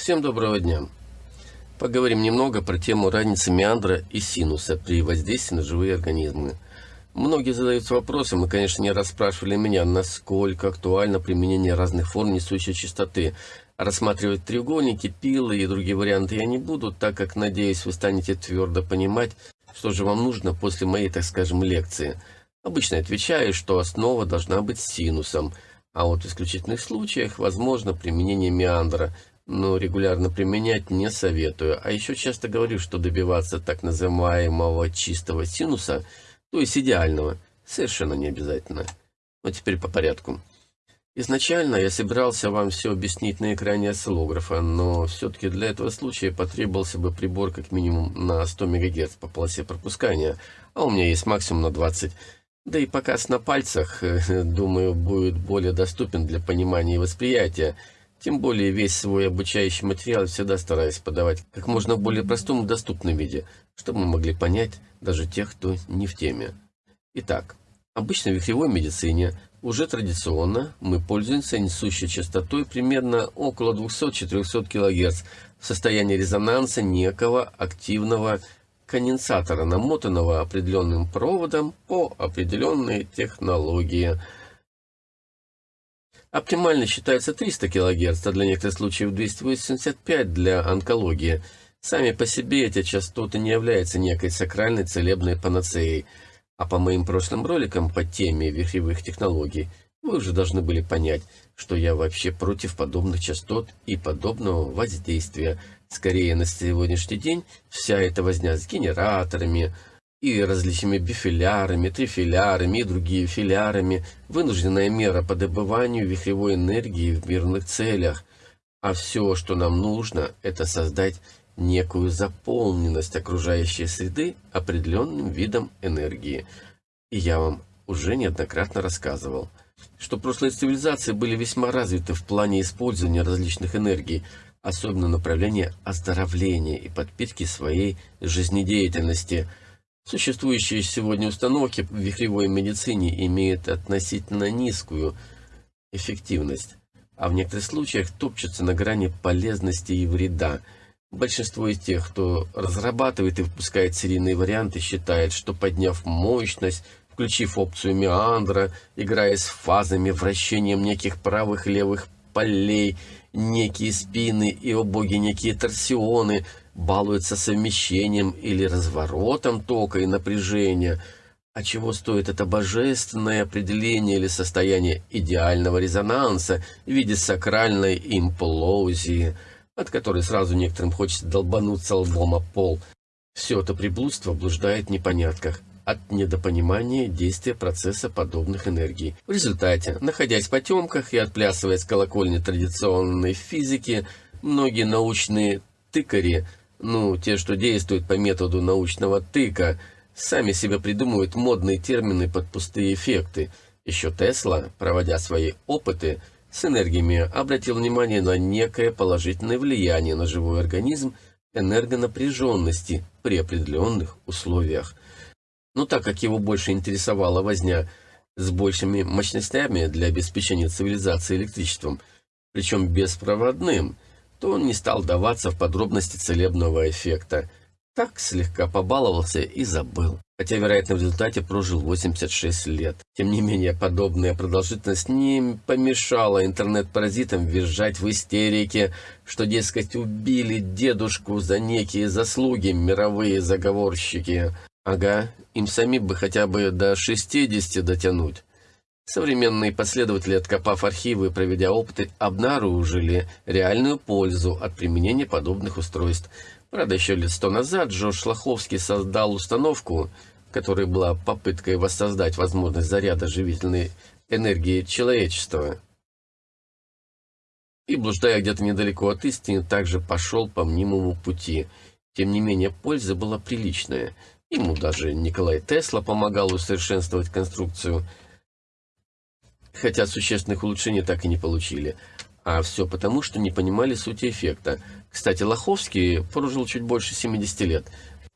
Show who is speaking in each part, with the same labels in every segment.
Speaker 1: Всем доброго дня! Поговорим немного про тему разницы меандра и синуса при воздействии на живые организмы. Многие задаются вопросом, и, конечно, не расспрашивали меня, насколько актуально применение разных форм несущей частоты. Рассматривать треугольники, пилы и другие варианты я не буду, так как, надеюсь, вы станете твердо понимать, что же вам нужно после моей, так скажем, лекции. Обычно отвечаю, что основа должна быть синусом, а вот в исключительных случаях возможно применение меандра – но регулярно применять не советую. А еще часто говорю, что добиваться так называемого чистого синуса, то есть идеального, совершенно не обязательно. Но теперь по порядку. Изначально я собирался вам все объяснить на экране осциллографа, но все-таки для этого случая потребовался бы прибор как минимум на 100 МГц по полосе пропускания, а у меня есть максимум на 20 да и показ на пальцах, думаю, будет более доступен для понимания и восприятия, тем более весь свой обучающий материал всегда стараюсь подавать как можно более простом и доступном виде, чтобы мы могли понять даже тех, кто не в теме. Итак, обычно в вихревой медицине уже традиционно мы пользуемся несущей частотой примерно около 200-400 кГц в состоянии резонанса некого активного конденсатора, намотанного определенным проводом по определенной технологии – Оптимально считается 300 кГц, а для некоторых случаев 285 для онкологии. Сами по себе эти частоты не являются некой сакральной целебной панацеей. А по моим прошлым роликам по теме вихревых технологий вы уже должны были понять, что я вообще против подобных частот и подобного воздействия. Скорее, на сегодняшний день вся эта возня с генераторами, и различными бифилярами, трифилярами и другими филярами, вынужденная мера по добыванию вихревой энергии в мирных целях. А все, что нам нужно, это создать некую заполненность окружающей среды определенным видом энергии. И я вам уже неоднократно рассказывал, что прошлые цивилизации были весьма развиты в плане использования различных энергий, особенно направления оздоровления и подпитки своей жизнедеятельности – Существующие сегодня установки в вихревой медицине имеют относительно низкую эффективность, а в некоторых случаях топчутся на грани полезности и вреда. Большинство из тех, кто разрабатывает и выпускает серийные варианты, считает, что подняв мощность, включив опцию меандра, играя с фазами, вращением неких правых левых полей, некие спины и, о боги, некие торсионы – балуется совмещением или разворотом тока и напряжения, а чего стоит это божественное определение или состояние идеального резонанса в виде сакральной имплозии, от которой сразу некоторым хочется долбануться лбом о пол. Все это приблудство блуждает в непонятках от недопонимания действия процесса подобных энергий. В результате, находясь в потемках и отплясывая с колокольни традиционной физики, многие научные тыкари – ну, те, что действуют по методу научного тыка, сами себе придумывают модные термины под пустые эффекты. Еще Тесла, проводя свои опыты с энергиями, обратил внимание на некое положительное влияние на живой организм энергонапряженности при определенных условиях. Но так как его больше интересовала возня с большими мощностями для обеспечения цивилизации электричеством, причем беспроводным – то он не стал даваться в подробности целебного эффекта. Так слегка побаловался и забыл. Хотя, вероятно, в результате прожил 86 лет. Тем не менее, подобная продолжительность не помешала интернет-паразитам визжать в истерике, что, дескать, убили дедушку за некие заслуги мировые заговорщики. Ага, им самим бы хотя бы до 60 дотянуть. Современные последователи, откопав архивы и проведя опыты, обнаружили реальную пользу от применения подобных устройств. Правда, еще лет сто назад Джордж Шлаховский создал установку, которая была попыткой воссоздать возможность заряда живительной энергии человечества. И, блуждая где-то недалеко от истины, также пошел по мнимому пути. Тем не менее, польза была приличная. Ему даже Николай Тесла помогал усовершенствовать конструкцию – хотя существенных улучшений так и не получили. А все потому, что не понимали сути эффекта. Кстати, Лоховский прожил чуть больше 70 лет,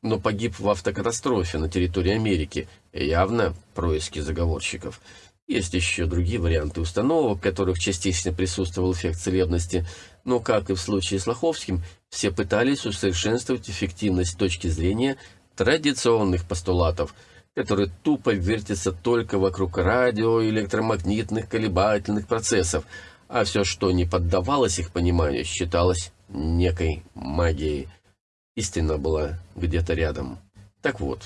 Speaker 1: но погиб в автокатастрофе на территории Америки, явно происки заговорщиков. Есть еще другие варианты установок, в которых частично присутствовал эффект целебности, но, как и в случае с Лоховским, все пытались усовершенствовать эффективность с точки зрения традиционных постулатов, которые тупо вертятся только вокруг радио, электромагнитных колебательных процессов, а все, что не поддавалось их пониманию, считалось некой магией. Истина была где-то рядом. Так вот,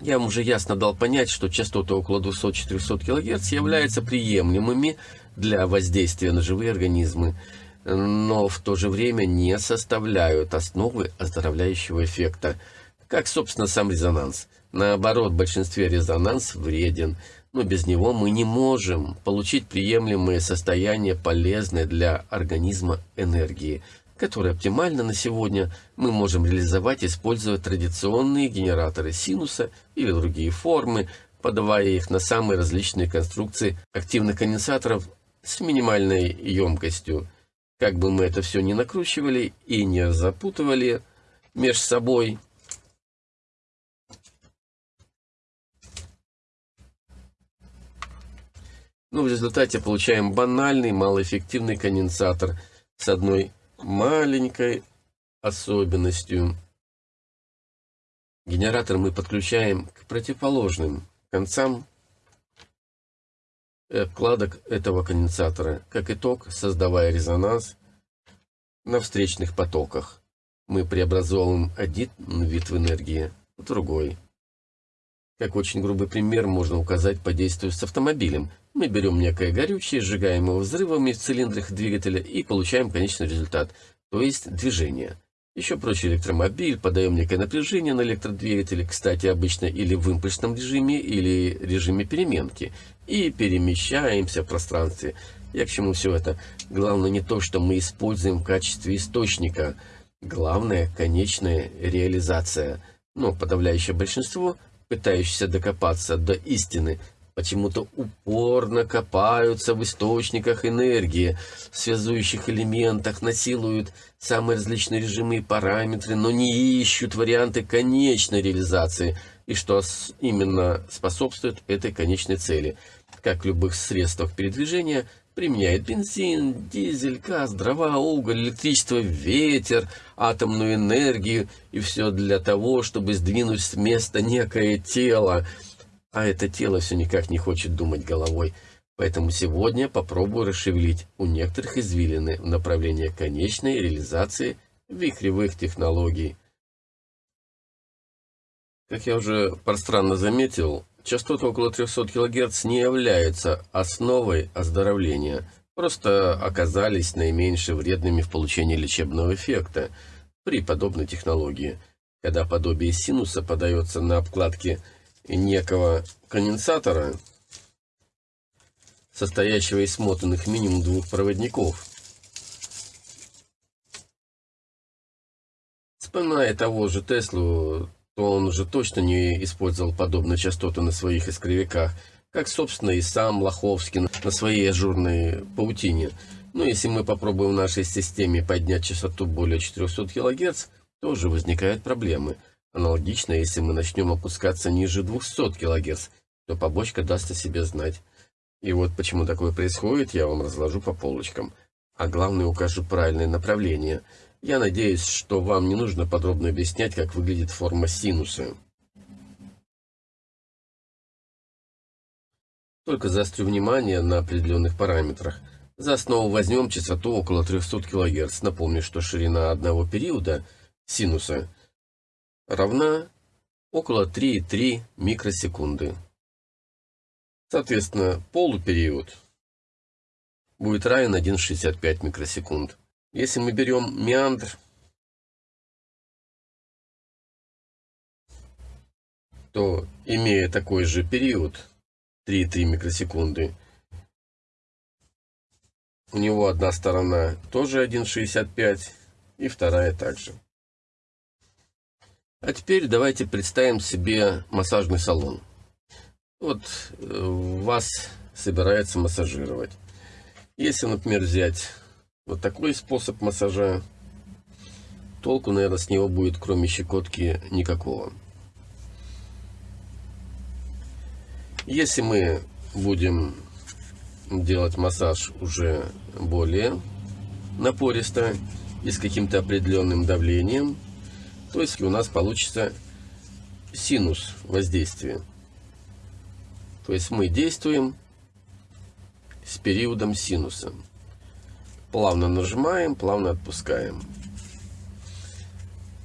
Speaker 1: я вам уже ясно дал понять, что частоты около 200-400 кГц являются приемлемыми для воздействия на живые организмы, но в то же время не составляют основы оздоровляющего эффекта, как, собственно, сам резонанс. Наоборот, в большинстве резонанс вреден, но без него мы не можем получить приемлемое состояние полезной для организма энергии – которые оптимально на сегодня мы можем реализовать, используя традиционные генераторы синуса или другие формы, подавая их на самые различные конструкции активных конденсаторов с минимальной емкостью. Как бы мы это все не накручивали и не запутывали между собой, но в результате получаем банальный малоэффективный конденсатор с одной маленькой особенностью. Генератор мы подключаем к противоположным концам вкладок этого конденсатора. Как итог, создавая резонанс на встречных потоках, мы преобразовываем один вид энергии в другой. Как очень грубый пример можно указать по действию с автомобилем. Мы берем некое горючее, сжигаем его взрывами в цилиндрах двигателя и получаем конечный результат, то есть движение. Еще проще электромобиль, подаем некое напряжение на электродвигателе, кстати, обычно или в импульсном режиме, или режиме переменки, и перемещаемся в пространстве. Я к чему все это? Главное не то, что мы используем в качестве источника. Главное – конечная реализация. Но подавляющее большинство пытающиеся докопаться до истины, почему-то упорно копаются в источниках энергии, в связующих элементах, насилуют самые различные режимы и параметры, но не ищут варианты конечной реализации, и что именно способствует этой конечной цели. Как в любых средствах передвижения, применяет бензин, дизель, газ, дрова, уголь, электричество, ветер, атомную энергию, и все для того, чтобы сдвинуть с места некое тело. А это тело все никак не хочет думать головой. Поэтому сегодня попробую расшевелить у некоторых извилины в направлении конечной реализации вихревых технологий. Как я уже пространно заметил, частоты около 300 кГц не являются основой оздоровления, просто оказались наименьше вредными в получении лечебного эффекта при подобной технологии, когда подобие синуса подается на обкладке некого конденсатора, состоящего из смотанных минимум двух проводников. Вспоминая того же Теслу, он уже точно не использовал подобные частоты на своих искривиках, как, собственно, и сам Лоховский на своей ажурной паутине. Но если мы попробуем в нашей системе поднять частоту более 400 кГц, тоже возникают проблемы. Аналогично, если мы начнем опускаться ниже 200 кГц, то побочка даст о себе знать. И вот почему такое происходит, я вам разложу по полочкам. А главное, укажу правильное направление – я надеюсь, что вам не нужно подробно объяснять, как выглядит форма синуса. Только заострю внимание на определенных параметрах. За основу возьмем частоту около 300 кГц. Напомню, что ширина одного периода синуса равна около 3,3 микросекунды. Соответственно, полупериод будет равен 1,65 микросекунд. Если мы берем меандр, то, имея такой же период, 3,3 микросекунды, у него одна сторона тоже 1,65 и вторая также. А теперь давайте представим себе массажный салон. Вот э, вас собирается массажировать. Если, например, взять вот такой способ массажа. Толку, наверное, с него будет, кроме щекотки, никакого. Если мы будем делать массаж уже более напористо и с каким-то определенным давлением. То есть у нас получится синус воздействия. То есть мы действуем с периодом синуса. Плавно нажимаем, плавно отпускаем.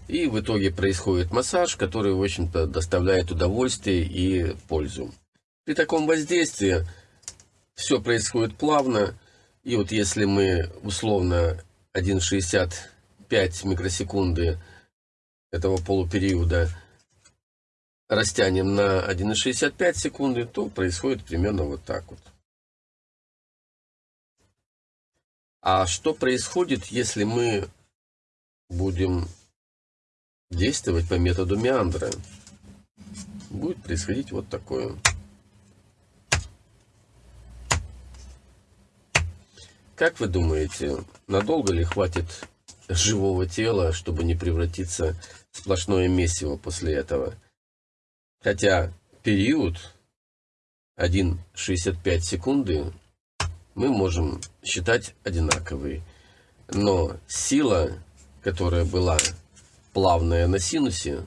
Speaker 1: И в итоге происходит массаж, который, в общем-то, доставляет удовольствие и пользу. При таком воздействии все происходит плавно. И вот если мы условно 1,65 микросекунды этого полупериода растянем на 1,65 секунды, то происходит примерно вот так вот. А что происходит, если мы будем действовать по методу Меандра? Будет происходить вот такое. Как вы думаете, надолго ли хватит живого тела, чтобы не превратиться в сплошное месиво после этого? Хотя период 1,65 секунды мы можем считать одинаковой. Но сила, которая была плавная на синусе,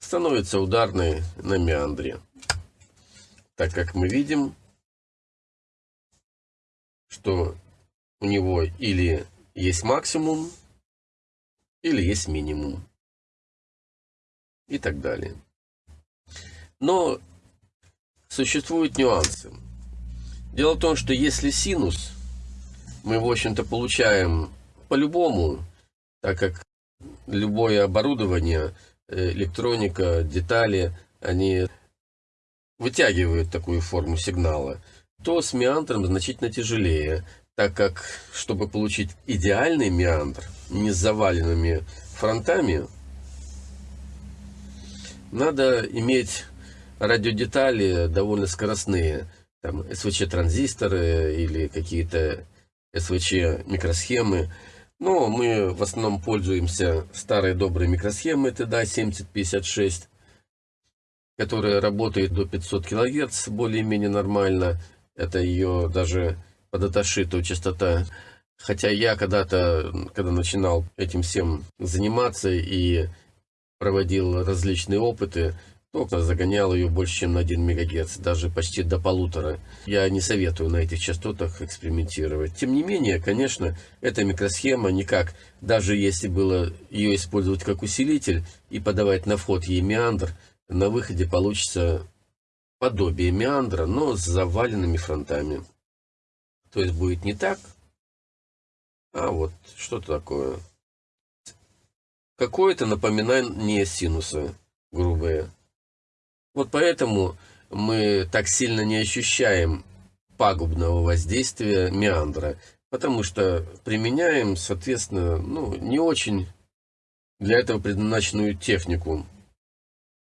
Speaker 1: становится ударной на меандре. Так как мы видим, что у него или есть максимум, или есть минимум. И так далее. Но существуют нюансы. Дело в том, что если синус мы, в общем-то, получаем по-любому, так как любое оборудование, э, электроника, детали, они вытягивают такую форму сигнала, то с меандром значительно тяжелее, так как, чтобы получить идеальный меандр, не с заваленными фронтами, надо иметь радиодетали довольно скоростные, там СВЧ-транзисторы или какие-то СВЧ-микросхемы. Но мы в основном пользуемся старой доброй микросхемой TDA 7056, которая работает до 500 кГц более-менее нормально. Это ее даже по даташиту частота. Хотя я когда-то, когда начинал этим всем заниматься и проводил различные опыты, то загонял ее больше, чем на 1 МГц, даже почти до полутора. Я не советую на этих частотах экспериментировать. Тем не менее, конечно, эта микросхема никак, даже если было ее использовать как усилитель и подавать на вход ей меандр, на выходе получится подобие меандра, но с заваленными фронтами. То есть будет не так, а вот что-то такое. Какое-то напоминание синуса грубое. Вот поэтому мы так сильно не ощущаем пагубного воздействия меандра, потому что применяем, соответственно, ну, не очень для этого предназначенную технику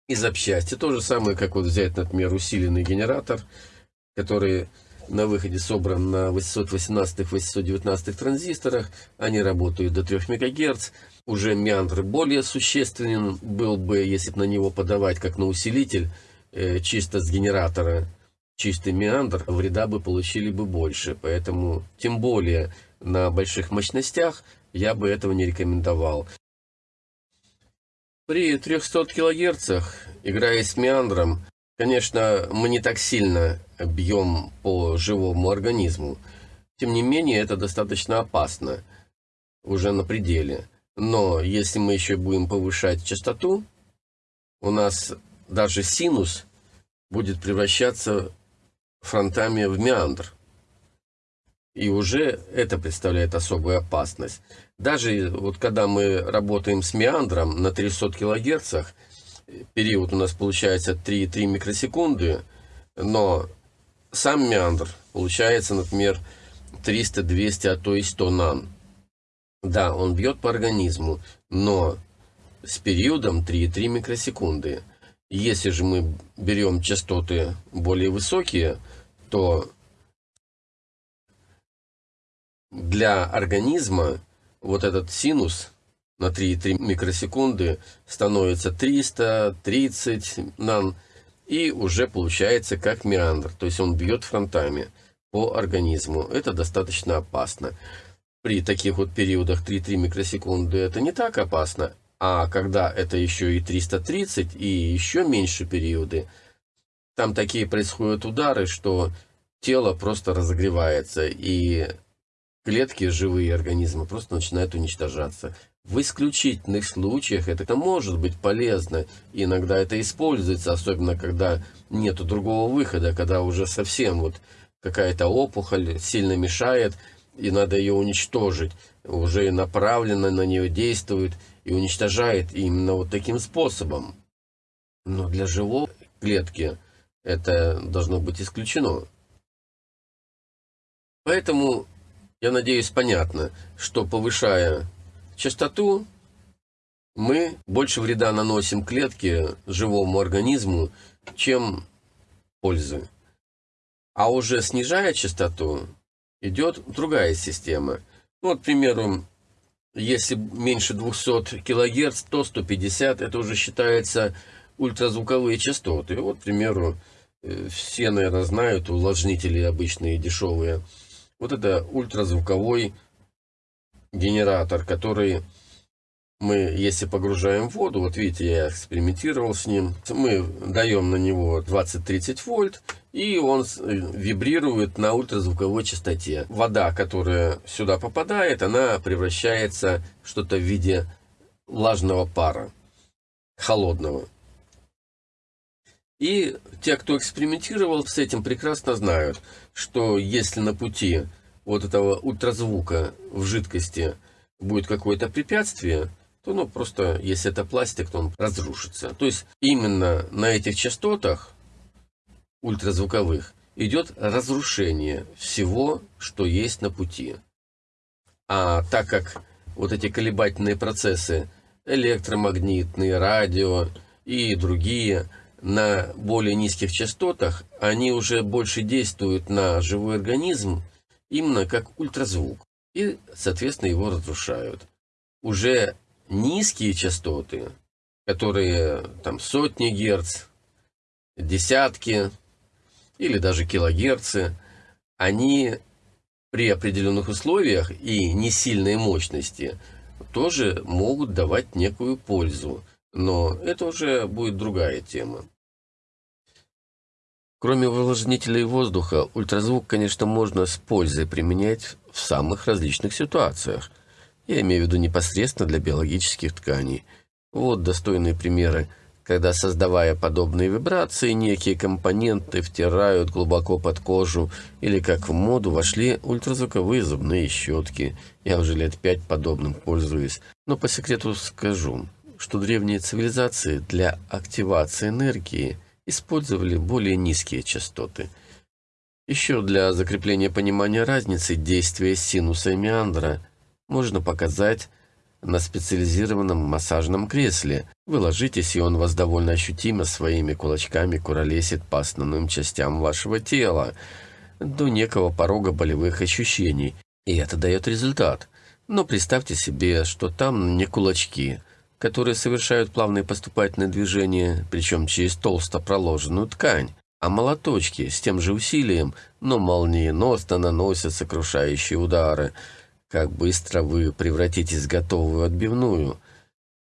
Speaker 1: и запчасти. То же самое, как вот взять, например, усиленный генератор, который на выходе собран на 818-819 транзисторах. Они работают до 3 МГц. Уже меандр более существенен был бы, если бы на него подавать как на усилитель, э, чисто с генератора, чистый меандр, вреда бы получили бы больше. Поэтому, тем более на больших мощностях, я бы этого не рекомендовал. При 300 кГц, играя с меандром, Конечно, мы не так сильно бьем по живому организму. Тем не менее, это достаточно опасно, уже на пределе. Но если мы еще будем повышать частоту, у нас даже синус будет превращаться фронтами в меандр. И уже это представляет особую опасность. Даже вот когда мы работаем с меандром на 300 килогерцах, период у нас получается 3,3 микросекунды, но сам меандр получается, например, 300, 200, а то и 100 нан. Да, он бьет по организму, но с периодом 3,3 микросекунды. Если же мы берем частоты более высокие, то для организма вот этот синус на 3,3 микросекунды становится 300, 30 нан. И уже получается как меандр, то есть он бьет фронтами по организму. Это достаточно опасно. При таких вот периодах 3-3 микросекунды это не так опасно, а когда это еще и 330 и еще меньше периоды, там такие происходят удары, что тело просто разогревается, и клетки живые организма просто начинают уничтожаться. В исключительных случаях это может быть полезно, иногда это используется, особенно когда нет другого выхода, когда уже совсем вот какая-то опухоль сильно мешает, и надо ее уничтожить. Уже направленно на нее действует и уничтожает именно вот таким способом. Но для живой клетки это должно быть исключено. Поэтому, я надеюсь, понятно, что повышая частоту, мы больше вреда наносим клетке, живому организму, чем пользы. А уже снижая частоту, идет другая система. Ну, вот, к примеру, если меньше 200 кГц, то 150 это уже считается ультразвуковые частоты. Вот, к примеру, э, все, наверное, знают увлажнители обычные, дешевые. Вот это ультразвуковой генератор, который мы, если погружаем воду, вот видите, я экспериментировал с ним, мы даем на него 20-30 вольт, и он э, вибрирует на ультразвуковой частоте. Вода, которая сюда попадает, она превращается в что-то в виде влажного пара, холодного. И те, кто экспериментировал с этим, прекрасно знают, что если на пути вот этого ультразвука в жидкости будет какое-то препятствие, то ну просто, если это пластик, то он разрушится. То есть именно на этих частотах ультразвуковых идет разрушение всего, что есть на пути. А так как вот эти колебательные процессы, электромагнитные, радио и другие, на более низких частотах, они уже больше действуют на живой организм, именно как ультразвук, и, соответственно, его разрушают. Уже низкие частоты, которые там сотни герц, десятки или даже килогерцы, они при определенных условиях и не сильной мощности тоже могут давать некую пользу. Но это уже будет другая тема. Кроме увлажнителей воздуха, ультразвук, конечно, можно с пользой применять в самых различных ситуациях – я имею в виду непосредственно для биологических тканей. Вот достойные примеры, когда, создавая подобные вибрации, некие компоненты втирают глубоко под кожу, или как в моду вошли ультразвуковые зубные щетки. Я уже лет пять подобным пользуюсь. Но по секрету скажу, что древние цивилизации для активации энергии использовали более низкие частоты. Еще для закрепления понимания разницы действия синуса и меандра – можно показать на специализированном массажном кресле. Вы ложитесь, и он вас довольно ощутимо своими кулачками куролесит по основным частям вашего тела до некого порога болевых ощущений. И это дает результат. Но представьте себе, что там не кулачки, которые совершают плавные поступательные движения, причем через толсто проложенную ткань, а молоточки с тем же усилием, но молниеносно наносят сокрушающие удары – как быстро вы превратитесь в готовую отбивную.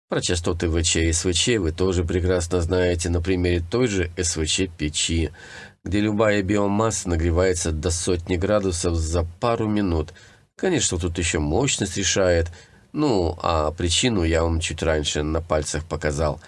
Speaker 1: Про частоты ВЧ и СВЧ вы тоже прекрасно знаете на примере той же СВЧ-печи, где любая биомасса нагревается до сотни градусов за пару минут. Конечно, тут еще мощность решает, ну, а причину я вам чуть раньше на пальцах показал.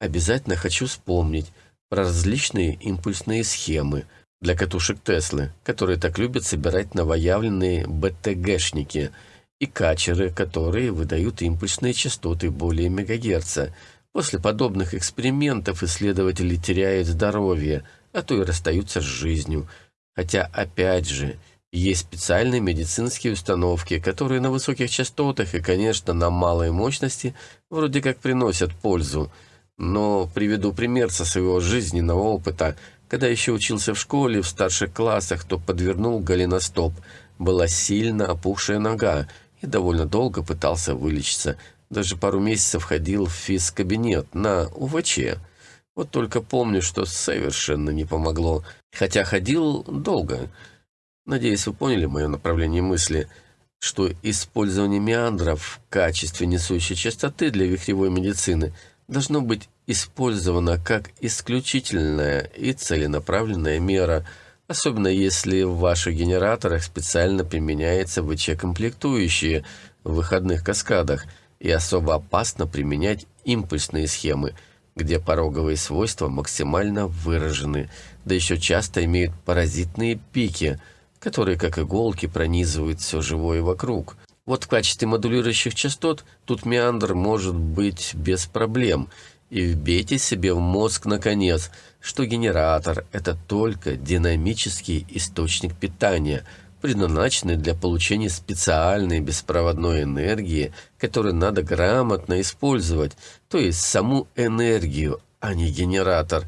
Speaker 1: Обязательно хочу вспомнить про различные импульсные схемы – для катушек Теслы, которые так любят собирать новоявленные БТГшники, и качеры, которые выдают импульсные частоты более мегагерца. После подобных экспериментов исследователи теряют здоровье, а то и расстаются с жизнью. Хотя, опять же, есть специальные медицинские установки, которые на высоких частотах и, конечно, на малой мощности вроде как приносят пользу. Но приведу пример со своего жизненного опыта – когда еще учился в школе, в старших классах, то подвернул голеностоп. Была сильно опухшая нога и довольно долго пытался вылечиться. Даже пару месяцев ходил в физкабинет на УВЧ. Вот только помню, что совершенно не помогло, хотя ходил долго. Надеюсь, вы поняли мое направление мысли, что использование меандров в качестве несущей частоты для вихревой медицины должно быть использовано как исключительная и целенаправленная мера, особенно если в ваших генераторах специально применяется ВЧ-комплектующие в выходных каскадах и особо опасно применять импульсные схемы, где пороговые свойства максимально выражены, да еще часто имеют паразитные пики, которые как иголки пронизывают все живое вокруг. Вот в качестве модулирующих частот тут меандр может быть без проблем – и вбейте себе в мозг наконец, что генератор – это только динамический источник питания, предназначенный для получения специальной беспроводной энергии, которую надо грамотно использовать, то есть саму энергию, а не генератор.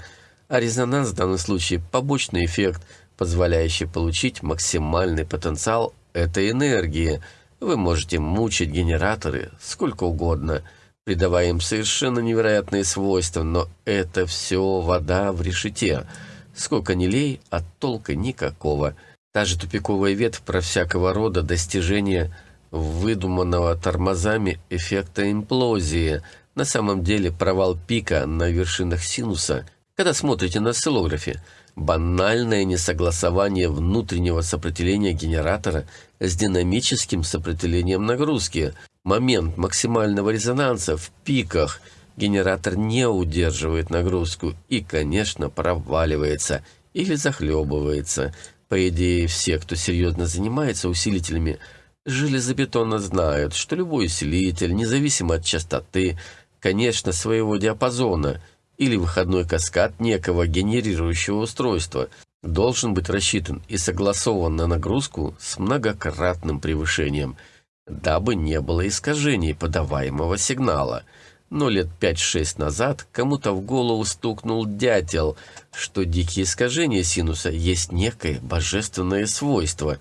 Speaker 1: А резонанс в данном случае – побочный эффект, позволяющий получить максимальный потенциал этой энергии. Вы можете мучить генераторы сколько угодно – придавая им совершенно невероятные свойства, но это все вода в решете. Сколько ни лей, а толка никакого. Та же тупиковая ветвь про всякого рода достижения выдуманного тормозами эффекта имплозии. На самом деле провал пика на вершинах синуса, когда смотрите на осциллографе, банальное несогласование внутреннего сопротивления генератора с динамическим сопротивлением нагрузки, момент максимального резонанса в пиках генератор не удерживает нагрузку и, конечно, проваливается или захлебывается. По идее, все, кто серьезно занимается усилителями, железобетонно знают, что любой усилитель, независимо от частоты, конечно, своего диапазона или выходной каскад некого генерирующего устройства, должен быть рассчитан и согласован на нагрузку с многократным превышением – дабы не было искажений подаваемого сигнала. Но лет пять-шесть назад кому-то в голову стукнул дятел, что дикие искажения синуса есть некое божественное свойство,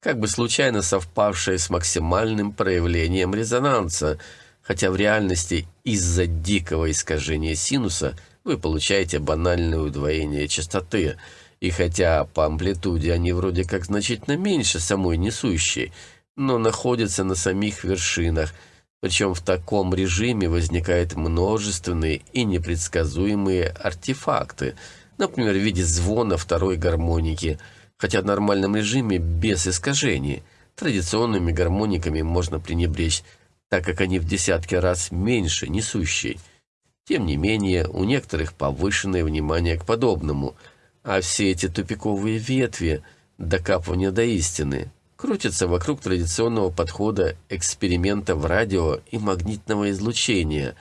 Speaker 1: как бы случайно совпавшее с максимальным проявлением резонанса, хотя в реальности из-за дикого искажения синуса вы получаете банальное удвоение частоты, и хотя по амплитуде они вроде как значительно меньше самой несущей, но находятся на самих вершинах, причем в таком режиме возникают множественные и непредсказуемые артефакты, например, в виде звона второй гармоники, хотя в нормальном режиме без искажений. Традиционными гармониками можно пренебречь, так как они в десятки раз меньше несущей. Тем не менее, у некоторых повышенное внимание к подобному, а все эти тупиковые ветви – докапывания до истины – крутится вокруг традиционного подхода эксперимента в радио и магнитного излучения,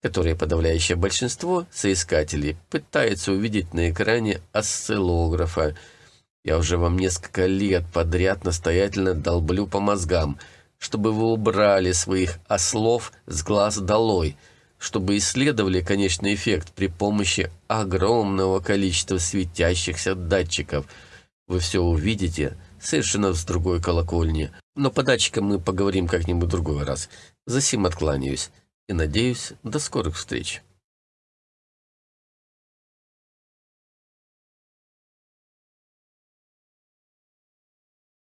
Speaker 1: которое подавляющее большинство соискателей пытается увидеть на экране осциллографа. Я уже вам несколько лет подряд настоятельно долблю по мозгам, чтобы вы убрали своих ослов с глаз долой, чтобы исследовали конечный эффект при помощи огромного количества светящихся датчиков. Вы все увидите – совершенно с другой колокольни. Но по датчикам мы поговорим как-нибудь другой раз. За сим откланяюсь и надеюсь, до скорых встреч.